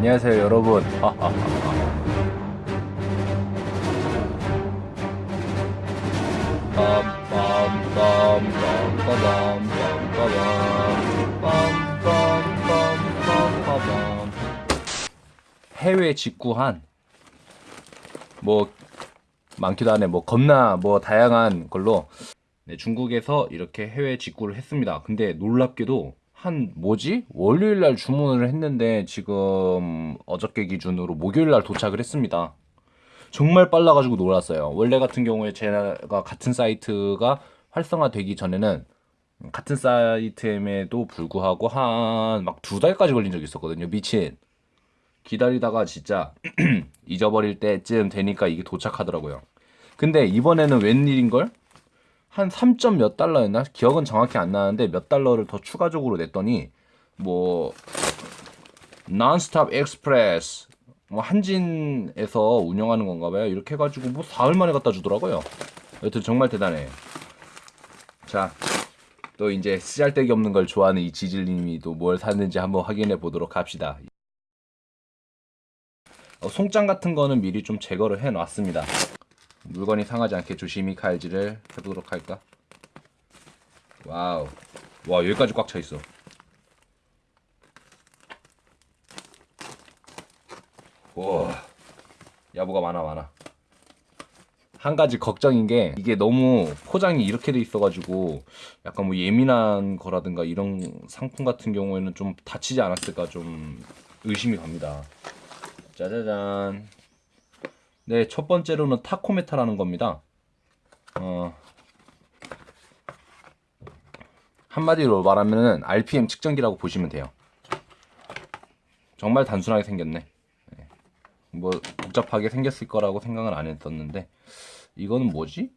안녕하세요 여러분. 해외 직구한 뭐 많기도 하네. 뭐 겁나 뭐 다양한 걸로. 네, 중국에서 이렇게 해외 직구를 했습니다. 근데 놀랍게도 한 뭐지? 월요일 날 주문을 했는데 지금 어저께 기준으로 목요일 날 도착을 했습니다. 정말 빨라가지고 놀랐어요. 원래 같은 경우에 제가 같은 사이트가 활성화되기 전에는 같은 사이트임에도 불구하고 한 막 두 달까지 걸린 적이 있었거든요. 미친. 기다리다가 진짜 잊어버릴 때쯤 되니까 이게 도착하더라고요. 근데 이번에는 웬일인걸? 한 3점 몇 달러였나? 기억은 정확히 안 나는데 몇 달러를 더 추가적으로 냈더니 뭐 non-stop express 뭐 한진에서 운영하는 건가 봐요. 이렇게 해 가지고 뭐 사흘 만에 갖다 주더라고요. 여튼 정말 대단해. 자, 또 이제 쓰잘데기 없는 걸 좋아하는 이 지질님이 또 뭘 샀는지 한번 확인해 보도록 합시다. 어, 송장 같은 거는 미리 좀 제거를 해 놨습니다. 물건이 상하지 않게 조심히 칼질을 해보도록 할까? Wow. 와, 여기까지 꽉 차 있어. 와. 야, 뭐가 많아, 많아. 한 가지 걱정인 게 이게 너무 포장이 이렇게 돼 있어가지고 약간 뭐 예민한 거라든가 이런 상품 같은 경우에는 좀 다치지 않았을까 좀 의심이 갑니다. 짜자잔. 네, 첫 번째로는 타코메타라는 겁니다. 어, 한마디로 말하면은 RPM 측정기라고 보시면 돼요. 정말 단순하게 생겼네. 네. 뭐 복잡하게 생겼을 거라고 생각은 안 했었는데 이거는 뭐지?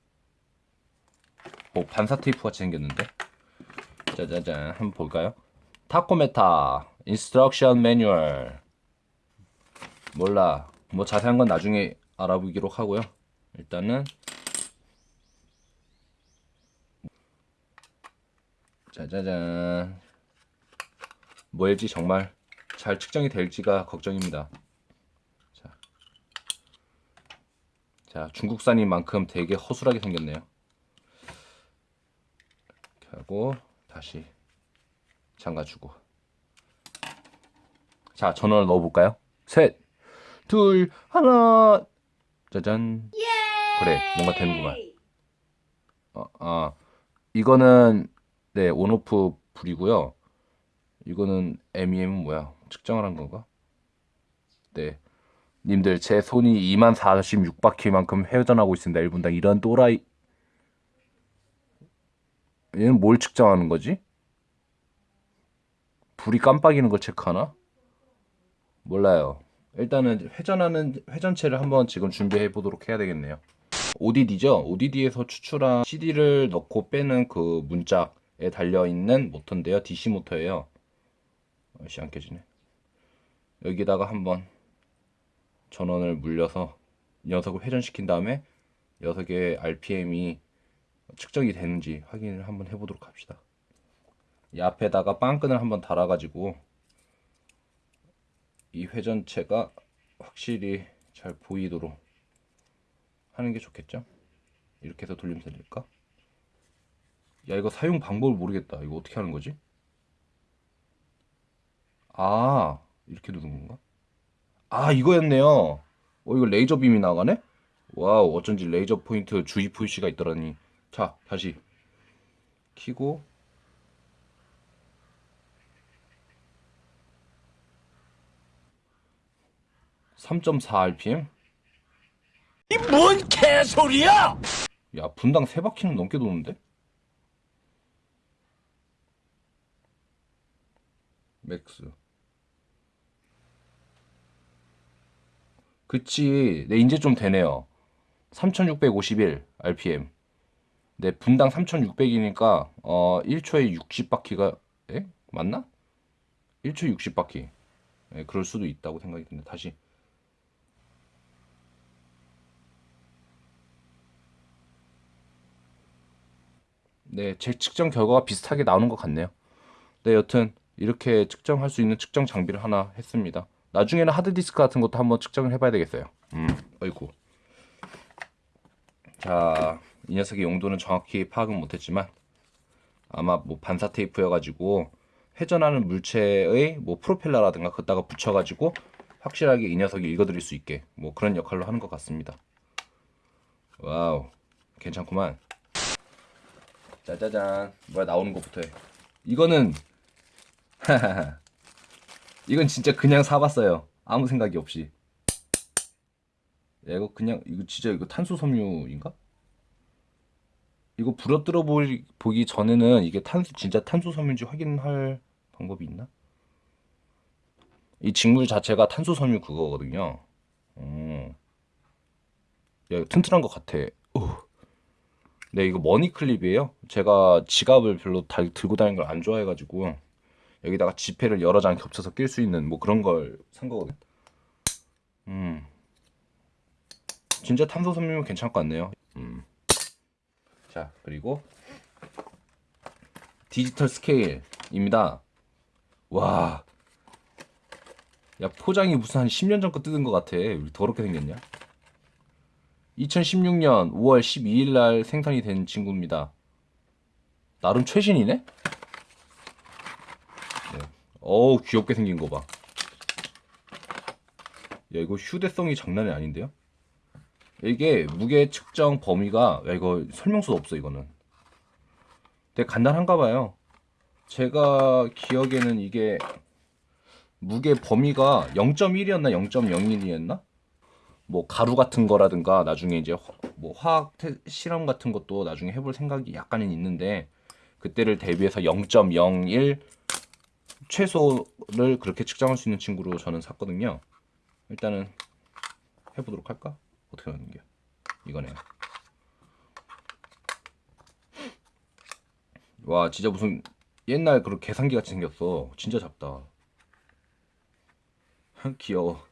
뭐 반사 테이프 같이 생겼는데 짜자잔 한번 볼까요? Tachometer instruction manual 몰라 뭐 자세한 건 나중에 알아보기로 하고요. 일단은 짜자잔. 뭐일지 정말 잘 측정이 될지가 걱정입니다. 자, 자 중국산인 만큼 되게 허술하게 생겼네요. 이렇게 하고 다시 잠가주고. 자 전원을 넣어볼까요? 셋 둘, 하나. 짜잔. 그래, 뭔가 되는구만. 어, 아, 이거는 네 온오프 불이고요. 이거는 MEM은 뭐야? 측정을 한 건가? 네. 님들 제 손이 2만 46바퀴만큼 회전하고 있습니다. 1분당 이런 또라이 얘는 뭘 측정하는 거지? 불이 깜빡이는 걸 체크하나? 몰라요. 일단은 회전하는 회전체를 한번 지금 준비해 보도록 해야 되겠네요. ODD죠. ODD에서 추출한 CD를 넣고 빼는 그 문짝에 달려 있는 모터인데요. DC 모터예요. 아씨 안 켜지네. 여기다가 한번 전원을 물려서 녀석을 회전시킨 다음에 녀석의 RPM이 측정이 되는지 확인을 한번 해보도록 합시다. 이 앞에다가 빵끈을 한번 달아가지고 이 회전체가 확실히 잘 보이도록 하는 게 좋겠죠? 이렇게 해서 돌리면 될까? 야 이거 사용 방법을 모르겠다 이거 어떻게 하는 거지? 아 이렇게 누른 건가? 아 이거였네요 어 이거 레이저 빔이 나가네? wow 어쩐지 레이저 포인트 주의 표시가 있더라니 자 다시 키고 3.4 RPM? 이 뭔 개소리야! 야 분당 3바퀴는 넘게 도는데? max 그치 네 이제 좀 되네요 3651 RPM 네 분당 3600이니까 어 1초에 60바퀴가 에? 맞나? 1초 60바퀴 네, 그럴 수도 있다고 생각이 드는데 다시 네, 제 측정 결과가 비슷하게 나오는 것 같네요. 네, 여튼 이렇게 측정할 수 있는 측정 장비를 하나 했습니다. 나중에는 하드디스크 같은 것도 한번 측정을 해봐야 되겠어요. 음, 어이구. 자, 이 녀석의 용도는 정확히 파악은 못했지만 아마 뭐 반사 테이프여가지고 회전하는 물체의 뭐 프로펠러라든가 그다가 붙여가지고 확실하게 이 녀석이 읽어드릴 수 있게 뭐 그런 역할로 하는 것 같습니다. wow, 괜찮구만. 짜자잔, 뭐야 나오는 것부터 해. 이거는 이건 진짜 그냥 사봤어요. 아무 생각이 없이. 야, 이거 그냥 이거 진짜 이거 탄소 섬유인가? 이거 부러뜨려 보기, 보기 전에는 이게 탄소 진짜 탄소 섬유인지 확인할 방법이 있나? 이 직물 자체가 탄소 섬유 그거거든요. 어. 야, 튼튼한 것 같아. 어. 네, 이거 머니 클립이에요. 제가 지갑을 별로 다, 들고 다니는 걸 안 좋아해가지고 여기다가 지폐를 여러 장 겹쳐서 낄 수 있는 뭐 그런 걸 산 거거든. 음, 진짜 탄소 섬유면 괜찮을 것 같네요. 음. 자, 그리고 디지털 스케일입니다. 와, 야 포장이 무슨 한 10년 전 거 뜯은 것 같아. 왜 더럽게 생겼냐? 2016년 5월 12일 날 생산이 된 친구입니다. 나름 최신이네? 네. 어우, 귀엽게 생긴 거 봐. 야, 이거 휴대성이 장난이 아닌데요? 이게 무게 측정 범위가, 야, 이거 설명서도 없어, 이거는. 되게 간단한가 봐요. 제가 기억에는 이게 무게 범위가 0.1이었나 0.01이었나? 뭐 가루 같은 거라든가 나중에 이제 화- 뭐 화학 테- 실험 같은 것도 나중에 해볼 생각이 약간은 있는데 그때를 대비해서 0.01 최소를 그렇게 측정할 수 있는 친구로 저는 샀거든요. 일단은 해보도록 할까? 어떻게 하는 게 이거네요. 와 진짜 무슨 옛날 그런 계산기 같이 생겼어. 진짜 작다. 귀여워.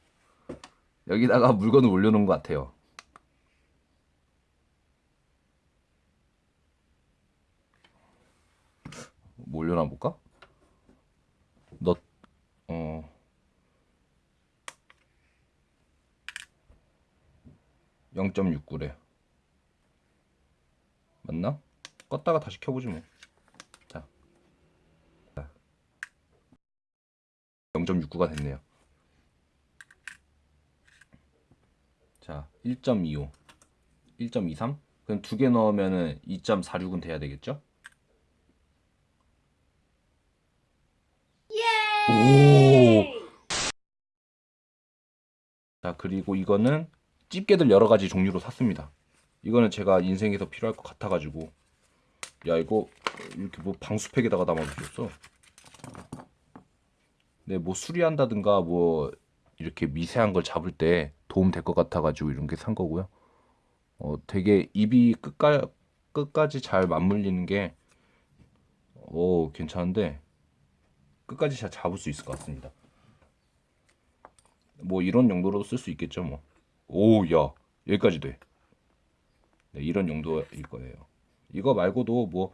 여기다가 물건을 올려놓은 것 같아요. 뭐 올려놔 볼까? 너, 어, (0.69래) 맞나? 껐다가 다시 켜보지 뭐. 자, 0.69가 됐네요. 자, 1.25, 1.23. 그럼 두 개 넣으면은 2.46은 돼야 되겠죠? 오. 자, 그리고 이거는 집게들 여러 가지 종류로 샀습니다. 이거는 제가 인생에서 필요할 것 같아가지고. 야, 이거 이렇게 뭐 방수팩에다가 담아주셨어. 네, 뭐 수리한다든가 뭐 이렇게 미세한 걸 잡을 때 도움 될 것 같아가지고 이런 게 산 거고요. 어, 되게 입이 끝까, 끝까지 잘 맞물리는 게, 오, 괜찮은데, 끝까지 잘 잡을 수 있을 것 같습니다. 뭐 이런 용도로도 쓸 수 있겠죠, 뭐. 오, 야, 여기까지 돼. 네, 이런 용도일 거예요. 이거 말고도 뭐,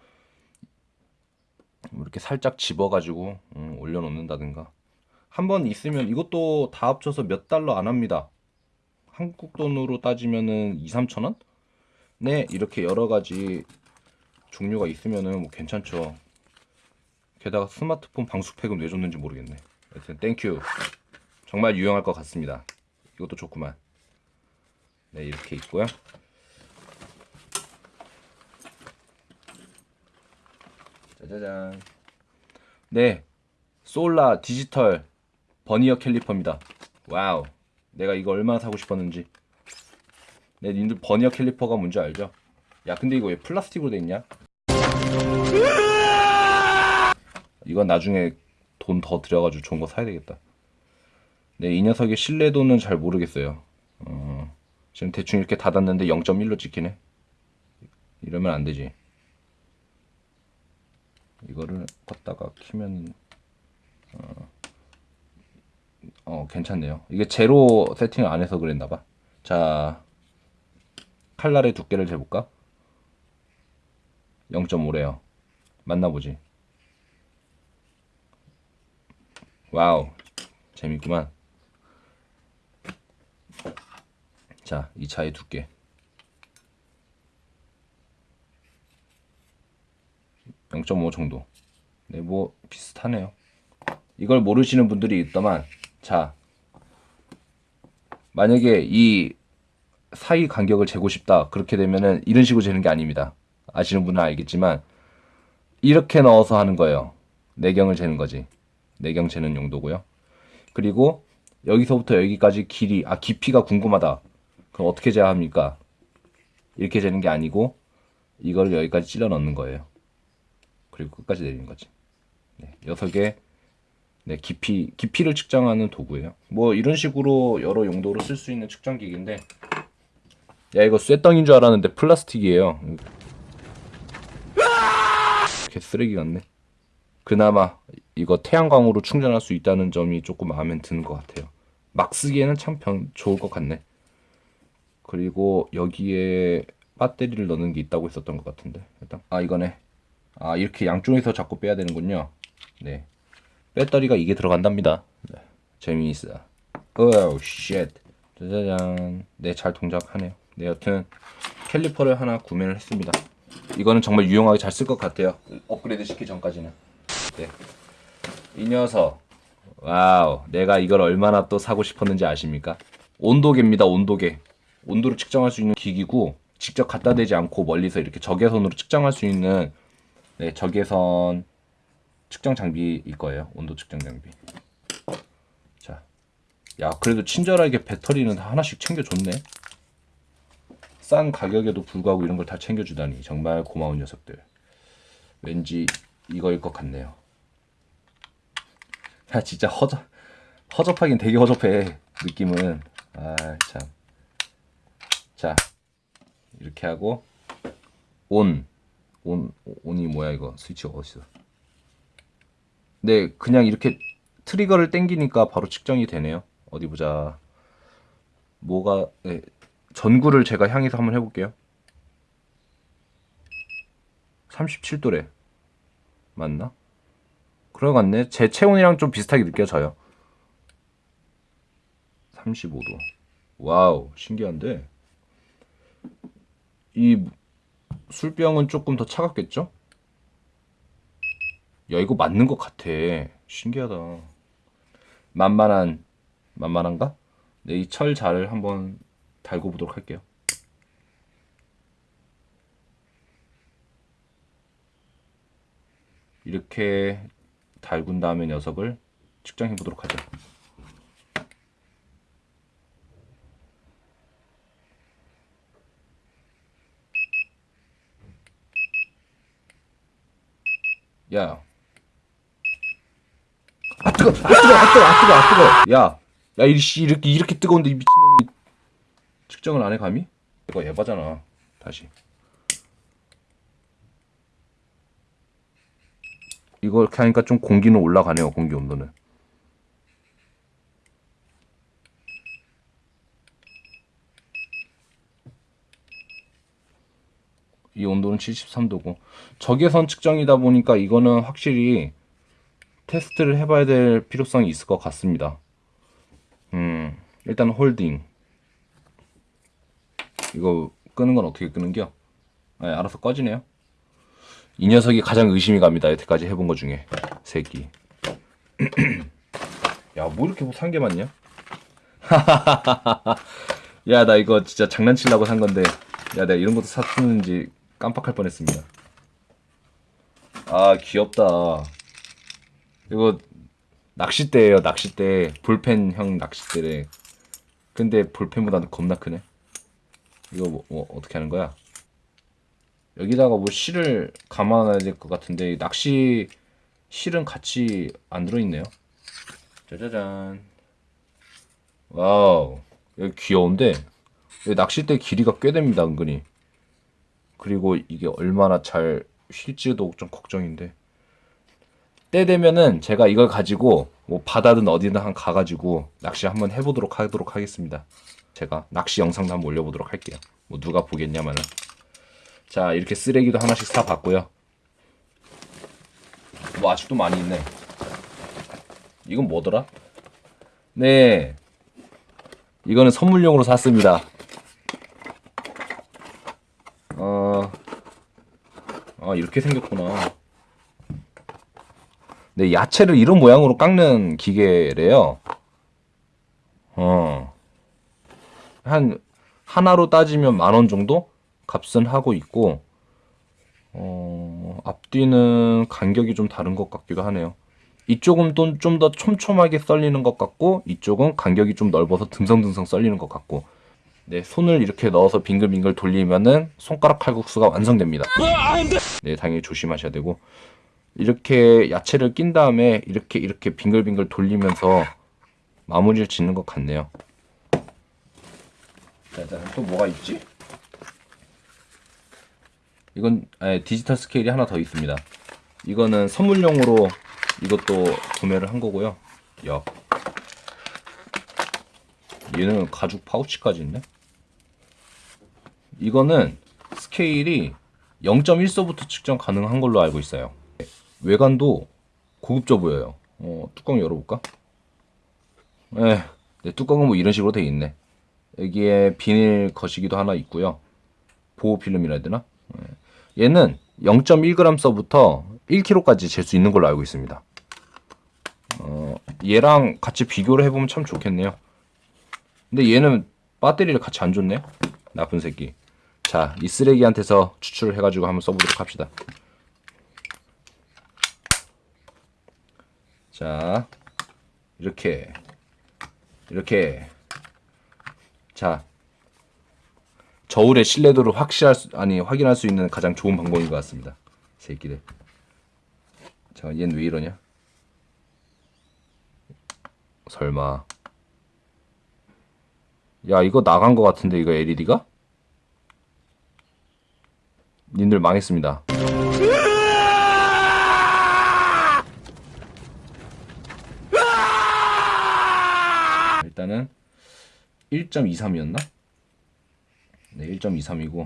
이렇게 살짝 집어가지고 음, 올려놓는다든가. 한 번 있으면 이것도 다 합쳐서 몇 달러 안 합니다. 한국 돈으로 따지면은 2, 3천 원? 네, 이렇게 여러 가지 종류가 있으면은 뭐 괜찮죠. 게다가 스마트폰 방수팩은 왜 줬는지 모르겠네. 여튼 thank you. 정말 유용할 것 같습니다. 이것도 좋구만. 네, 이렇게 있고요. 짜자잔. 네, solar 디지털 버니어 캘리퍼입니다. wow. 내가 이거 얼마나 사고 싶었는지. 네, 님들 버니어 캘리퍼가 뭔지 알죠? 야, 근데 이거 왜 플라스틱으로 돼 있냐? 이건 나중에 돈 더 들여가지고 좋은 거 사야 되겠다. 네, 이 녀석의 신뢰도는 잘 모르겠어요. 어, 지금 대충 이렇게 닫았는데 0.1로 찍히네. 이러면 안 되지. 이거를 껐다가 키면 어, 어 괜찮네요. 이게 제로 세팅을 안 해서 그랬나 봐. 자, 칼날의 두께를 재볼까? 0.5래요. 맞나 보지. 와우. 재밌구만. 자, 이 차의 두께. 0.5 정도. 네, 뭐 비슷하네요. 이걸 모르시는 분들이 있다만, 자, 만약에 이 사이 간격을 재고 싶다. 그렇게 되면은 이런 식으로 재는 게 아닙니다. 아시는 분은 알겠지만 이렇게 넣어서 하는 거예요. 내경을 재는 거지. 내경 재는 용도고요. 그리고 여기서부터 여기까지 길이 아 깊이가 궁금하다. 그럼 어떻게 재야 합니까? 이렇게 재는 게 아니고 이걸 여기까지 찔러 넣는 거예요. 그리고 끝까지 내리는 거지. 네, 녀석의 네, 깊이 깊이를 측정하는 도구예요. 뭐 이런 식으로 여러 용도로 쓸 수 있는 측정기기인데 야 이거 쇠덩인 줄 알았는데 플라스틱이에요. 개 쓰레기 같네. 그나마 이거 태양광으로 충전할 수 있다는 점이 조금 마음에 드는 것 같아요. 막 쓰기에는 참 변, 좋을 것 같네. 그리고 여기에 배터리를 넣는 게 있다고 했었던 것 같은데 일단 아 이거네. 아 이렇게 양쪽에서 자꾸 빼야 되는군요. 네. 배터리가 이게 들어간답니다. 네. 재미있어. oh shit. 짜자잔. 네, 잘 동작하네요. 네, 여튼 캘리퍼를 하나 구매를 했습니다. 이거는 정말 유용하게 잘 쓸 것 같아요. 업그레이드 시키 전까지는. 네. 이 녀석. wow. 내가 이걸 얼마나 또 사고 싶었는지 아십니까? 온도계입니다. 온도계. 온도를 측정할 수 있는 기기고 직접 갖다 대지 않고 멀리서 이렇게 적외선으로 측정할 수 있는 네, 적외선 측정 장비일 거예요. 온도 측정 장비. 자, 야 그래도 친절하게 배터리는 다 하나씩 챙겨줬네. 싼 가격에도 불구하고 이런 걸 다 챙겨주다니 정말 고마운 녀석들. 왠지 이거일 것 같네요. 야 진짜 허접 허접하긴 되게 허접해 느낌은. 아 참. 자 이렇게 하고 온. 온 온이 뭐야 이거 스위치가 어딨어? 네, 그냥 이렇게 트리거를 땡기니까 바로 측정이 되네요. 어디 보자. 뭐가 네, 전구를 제가 향해서 한번 해볼게요. 37도래. 맞나? 같네. 제 체온이랑 좀 비슷하게 느껴져요. 35도. 와우, 신기한데. 이 술병은 조금 더 차갑겠죠? 야 이거 맞는 것 같아. 신기하다. 만만한 만만한가? 네, 이 철 자를 한번 달고 보도록 할게요. 이렇게 달군 다음에 녀석을 측정해 보도록 하죠. 야아 뜨거, 아 뜨거, 아 뜨거, 아 뜨거, 아 뜨거. 야, 야 이씨 이렇게 이렇게 뜨거운데 이 미친놈이 측정을 안 해 감히? 이거 예바잖아. 다시. 이거 이렇게 하니까 좀 공기는 올라가네요. 공기 온도는. 이 온도는 73도고 적외선 측정이다 보니까 이거는 확실히 테스트를 해봐야 될 필요성이 있을 것 같습니다. 음, 일단 홀딩. 이거 끄는 건 어떻게 끄는겨? 네, 알아서 꺼지네요. 이 녀석이 가장 의심이 갑니다. 여태까지 해본 것 중에 새끼. 야, 뭐 이렇게 산 게 많냐? 야, 나 이거 진짜 장난치려고 산 건데, 야, 내가 이런 것도 샀는지 깜빡할 뻔했습니다. 아, 귀엽다. 이거 낚싯대예요 낚싯대. 볼펜형 낚싯대래. 근데 볼펜보다는 겁나 크네. 이거 뭐, 뭐 어떻게 하는 거야? 여기다가 뭐 실을 감아놔야 될 것 같은데 낚시 실은 같이 안 들어있네요. 짜자잔. wow. 여기 귀여운데? 여기 낚싯대 길이가 꽤 됩니다 은근히. 그리고 이게 얼마나 잘 쉴지도 좀 걱정인데 때 되면은 제가 이걸 가지고 뭐 바다든 어디든 한 가가지고 낚시 한번 해보도록 하도록 하겠습니다. 제가 낚시 영상도 한번 올려보도록 할게요. 뭐 누가 보겠냐면은 자 이렇게 쓰레기도 하나씩 사 봤고요. 뭐 아직도 많이 있네. 이건 뭐더라? 네, 이거는 선물용으로 샀습니다. 어, 아 이렇게 생겼구나. 네, 야채를 이런 모양으로 깎는 기계래요. 어. 한 하나로 따지면 만 원 정도 값은 하고 있고 어, 앞뒤는 간격이 좀 다른 것 같기도 하네요. 이쪽은 또좀더 촘촘하게 썰리는 것 같고 이쪽은 간격이 좀 넓어서 듬성듬성 썰리는 것 같고 네, 손을 이렇게 넣어서 빙글빙글 돌리면은 손가락 칼국수가 완성됩니다. 네, 당연히 조심하셔야 되고 이렇게 야채를 낀 다음에 이렇게 이렇게 빙글빙글 돌리면서 마무리를 짓는 것 같네요. 자, 자, 또 뭐가 있지? 이건 아니, 디지털 스케일이 하나 더 있습니다. 이거는 선물용으로 이것도 구매를 한 거고요. 야. 얘는 가죽 파우치까지 있네. 이거는 스케일이 0.1소부터 측정 가능한 걸로 알고 있어요. 외관도 고급져 보여요. 어, 뚜껑 열어볼까? 에, 네, 뚜껑은 뭐 이런 식으로 돼 있네. 여기에 비닐 거시기도 하나 있고요. 보호 필름이라 해야 되나? 예. 얘는 0.1g서부터 1kg까지 잴 수 있는 걸로 알고 있습니다. 어, 얘랑 같이 비교를 해보면 참 좋겠네요. 근데 얘는 배터리를 같이 안 줬네? 나쁜 새끼. 자, 이 쓰레기한테서 추출을 해가지고 한번 써보도록 합시다. 자, 이렇게, 이렇게. 자, 저울의 신뢰도를 확실할 수, 아니 확인할 수 있는 가장 좋은 방법인 것 같습니다. 새끼들. 자, 얘는 왜 이러냐? 설마. 야, 이거 나간 것 같은데 이거 LED가? 님들 망했습니다. 일단은 1.23이었나? 네, 1.23이고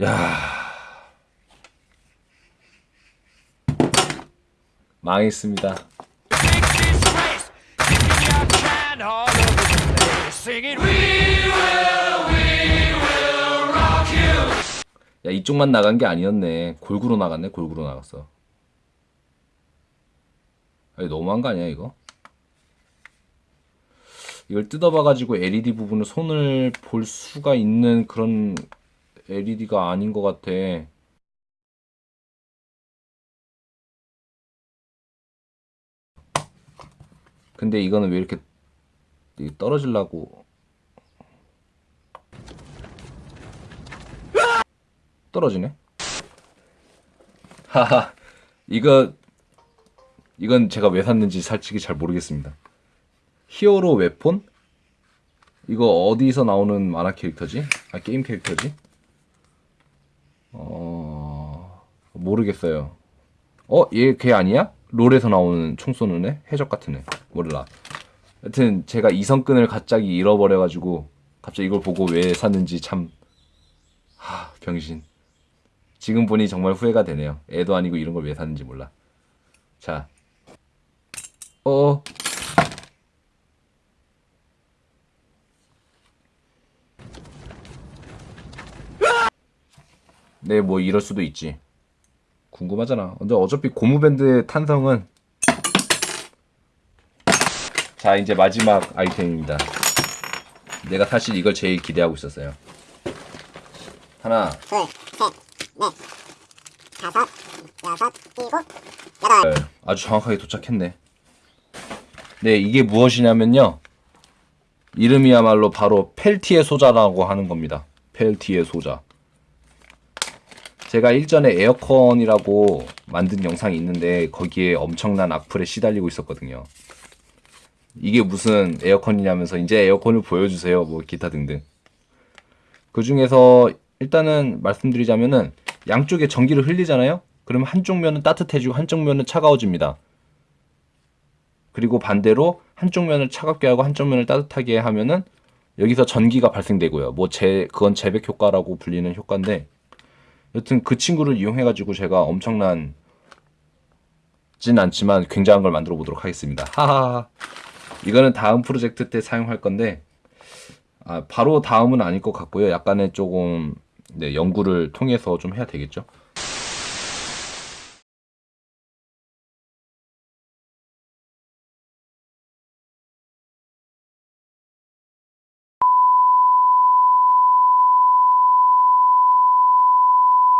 야. 망했습니다. 야, 이쪽만 나간 게 아니었네. 골고루 나갔네. 골고루 나갔어. 아니, 너무한 거 아니야, 이거? 이걸 뜯어봐가지고 LED 부분을 손을 볼 수가 있는 그런 LED가 아닌 것 같아. 근데 이거는 왜 이렇게 떨어지려고 떨어지네? 하하 이거 이건 제가 왜 샀는지 솔직히 잘 모르겠습니다. 히어로 웨폰? 이거 어디서 나오는 만화 캐릭터지? 아 게임 캐릭터지? 어 모르겠어요. 어? 얘 걔 아니야? 롤에서 나오는 총 쏘는 애? 해적 같은 애. 몰라. 여튼 제가 이성끈을 갑자기 잃어버려가지고 갑자기 이걸 보고 왜 샀는지 참 하, 병신. 지금 보니 정말 후회가 되네요. 애도 아니고 이런 걸 왜 샀는지 몰라. 자. 어. 네, 뭐 이럴 수도 있지. 궁금하잖아. 근데 어차피 고무밴드의 탄성은 자, 이제 마지막 아이템입니다. 내가 사실 이걸 제일 기대하고 있었어요. 하나, 둘, 셋, 넷, 다섯, 여섯, 일곱, 여덟. 네, 아주 정확하게 도착했네. 네, 이게 무엇이냐면요. 이름이야말로 바로 펠티의 소자라고 하는 겁니다. 펠티의 소자. 제가 일전에 에어컨이라고 만든 영상이 있는데 거기에 엄청난 악플에 시달리고 있었거든요. 이게 무슨 에어컨이냐면서 이제 에어컨을 보여주세요. 뭐 기타 등등. 그 중에서 일단은 말씀드리자면은 양쪽에 전기를 흘리잖아요. 그러면 한쪽 면은 따뜻해지고 한쪽 면은 차가워집니다. 그리고 반대로 한쪽 면을 차갑게 하고 한쪽 면을 따뜻하게 하면은 여기서 전기가 발생되고요. 뭐 제, 그건 재백 효과라고 불리는 효과인데 여튼 그 친구를 이용해가지고 제가 엄청난 진 않지만 굉장한 걸 만들어 보도록 하겠습니다. 하하 이거는 다음 프로젝트 때 사용할 건데 아, 바로 다음은 아닐 것 같고요. 약간의 조금 네, 연구를 통해서 좀 해야 되겠죠.